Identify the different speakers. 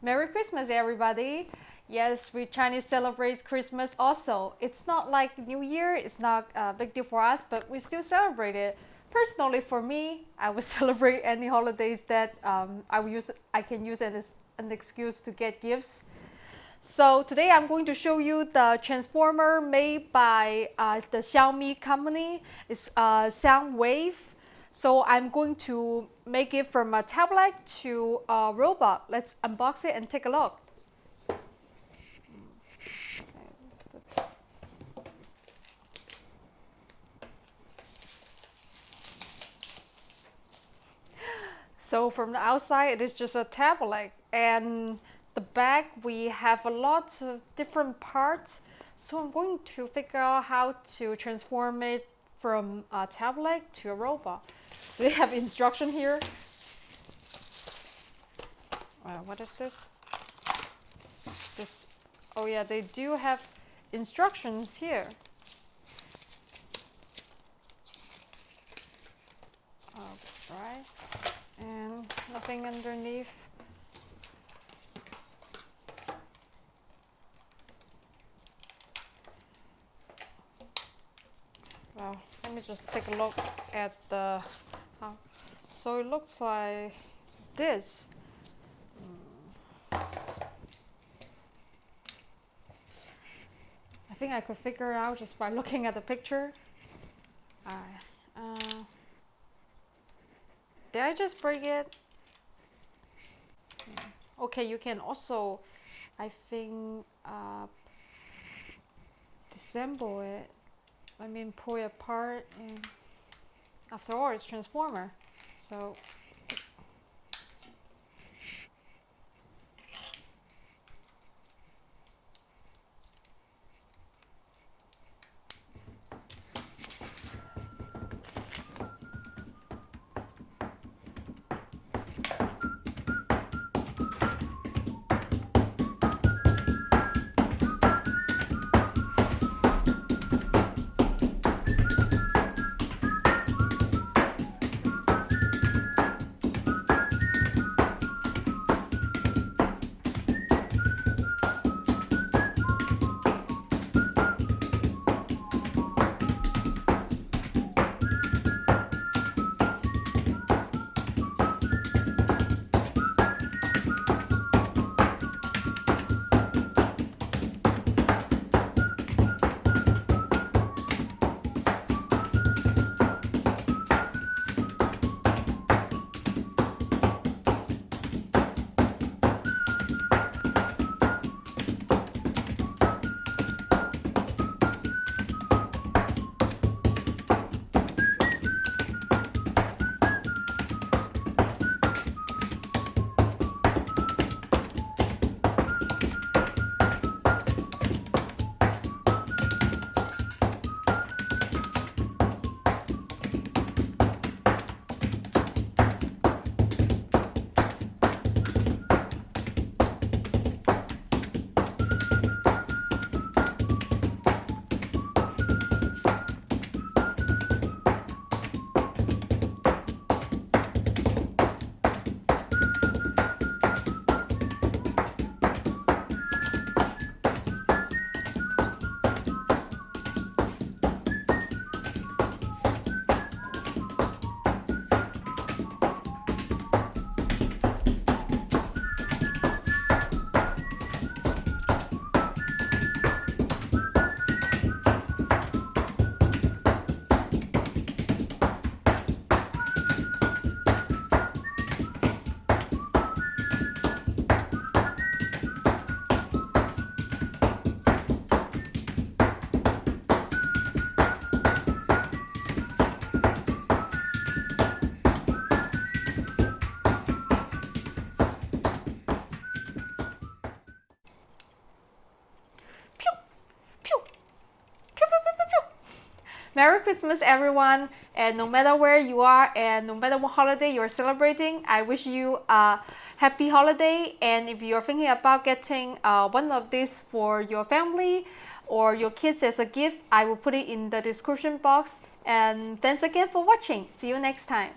Speaker 1: Merry Christmas, everybody. Yes, we Chinese celebrate Christmas also. It's not like New Year, it's not a big deal for us, but we still celebrate it. Personally, for me, I would celebrate any holidays that um, I use. I can use as an excuse to get gifts. So today I'm going to show you the transformer made by uh, the Xiaomi company. It's a uh, Soundwave. So I'm going to make it from a tablet to a robot. Let's unbox it and take a look. So from the outside, it is just a tablet and the back we have a lot of different parts. So I'm going to figure out how to transform it from a tablet to a robot. They have instruction here. Uh, what is this? This, oh yeah, they do have instructions here. Alright, and nothing underneath. Me just take a look at the, uh, so it looks like this. Hmm. I think I could figure it out just by looking at the picture. Uh, did I just break it? Okay, you can also, I think, uh, disassemble it I mean pull it apart and after all it's transformer. So Merry Christmas, everyone. And no matter where you are and no matter what holiday you're celebrating, I wish you a happy holiday. And if you're thinking about getting uh, one of these for your family or your kids as a gift, I will put it in the description box. And thanks again for watching. See you next time.